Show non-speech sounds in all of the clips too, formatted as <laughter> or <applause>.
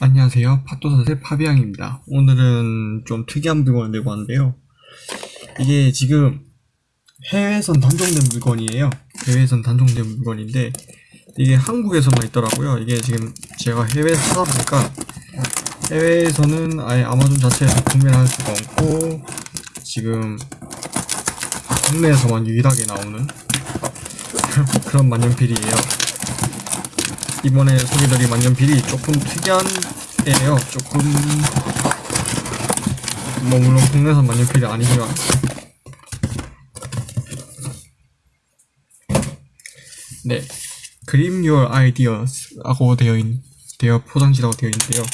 안녕하세요. 팟도사의 파비앙입니다. 오늘은 좀 특이한 물건을 내고 왔는데요. 이게 지금 해외에선 단종된 물건이에요. 해외에선 단종된 물건인데 이게 한국에서만 있더라고요. 이게 지금 제가 해외에서 찾아보니까 해외에서는 아예 아마존 자체에서 구매를 할 수가 없고 지금 국내에서만 유일하게 나오는 <laughs> 그런 만년필이에요. 이번에 소개드릴 만년필이 조금 특이한애 예요. 조금 뭐 물론 국내산 만년필이 아니지만 네 그림 your ideas라고 되어 있 되어 포장지라고 되어 있는데요.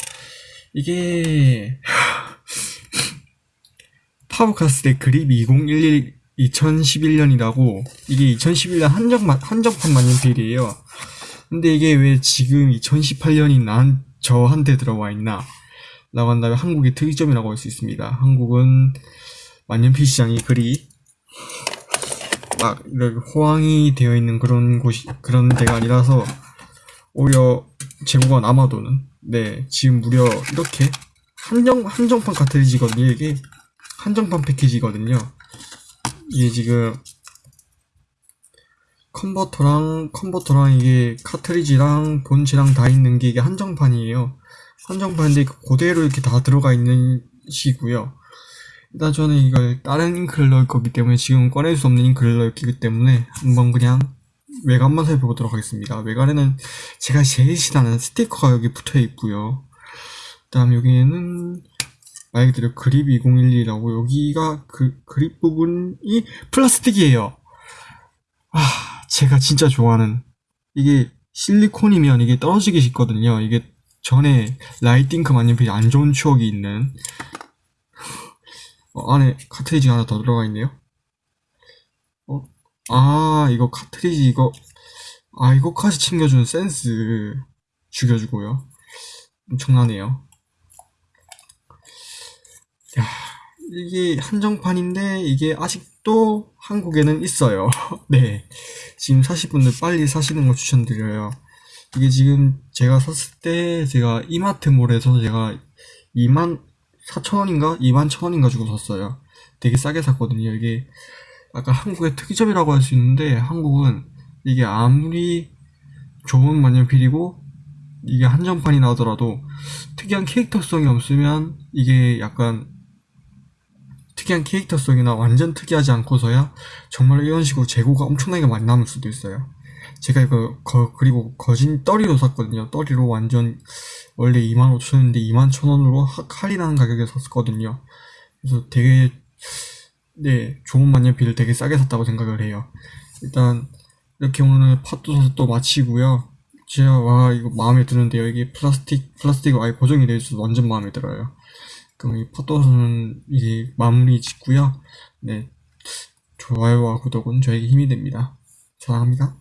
이게 <laughs> 파브카스의 그립 2011 2011년이라고 이게 2011년 한정 한정판 만년필이에요. 근데 이게 왜 지금 2018년이 난 저한테 들어와 있나? 라고 한다면 한국의 특이점이라고 할 수 있습니다. 한국은 만년필 시장이 그리 막 호황이 되어 있는 그런 곳이 그런 데가 아니라서 오히려 재고가 남아도는 네 지금 무려 이렇게 한정 한정판 카트리지거든요 이게 한정판 패키지거든요 이게 지금 컨버터랑 컨버터랑 이게 카트리지랑 본체랑 다 있는 게 이게 한정판이에요. 한정판인데 그대로 이렇게 다 들어가 있는 시고요. 일단 저는 이걸 다른 잉크를 넣을 거기 때문에 지금 꺼낼 수 없는 잉크를 넣기 때문에 한번 그냥 외관만 살펴보도록 하겠습니다. 외관에는 제가 제일 싫어하는 스티커가 여기 붙어 있고요. 그 다음 여기에는 말 그대로 그립 2012라고 여기가 그 그립 부분이 플라스틱이에요. 아 제가 진짜 좋아하는 이게 실리콘이면 이게 떨어지기 쉽거든요. 이게 전에 라이팅크 만년필이 안 좋은 추억이 있는 어, 안에 카트리지가 하나 더 들어가 있네요. 어? 아 이거 카트리지 이거 아 이거까지 챙겨주는 센스 죽여주고요. 엄청나네요. 야 이게 한정판인데 이게 아직도 한국에는 있어요. <laughs> 네. 지금 사실 분들 빨리 사시는 걸 추천드려요. 이게 지금 제가 샀을 때 제가 이마트몰에서 제가 2만 4천원인가? 2만 천원인가 주고 샀어요. 되게 싸게 샀거든요. 이게 아까 한국의 특이점이라고 할 수 있는데 한국은 이게 아무리 좋은 만년필이고 이게 한정판이 나오더라도 특이한 캐릭터성이 없으면 이게 약간 특이한 캐릭터성이나 완전 특이하지 않고서야 정말 이런 식으로 재고가 엄청나게 많이 남을 수도 있어요. 제가 이거 거, 그리고 거진 떠리로 샀거든요. 떠리로 완전 원래 25,000원인데 21,000원으로 할인하는 가격에 샀거든요. 그래서 되게 네 좋은 만년필을 되게 싸게 샀다고 생각을 해요. 일단 이렇게 오늘 팟도 또 마치고요. 제가 와 이거 마음에 드는데요. 이게 플라스틱 플라스틱 아예 고정이 되어 있어서 완전 마음에 들어요. 그럼 이 포토는 이제 마무리 짓고요. 네, 좋아요와 구독은 저에게 힘이 됩니다. 사랑합니다.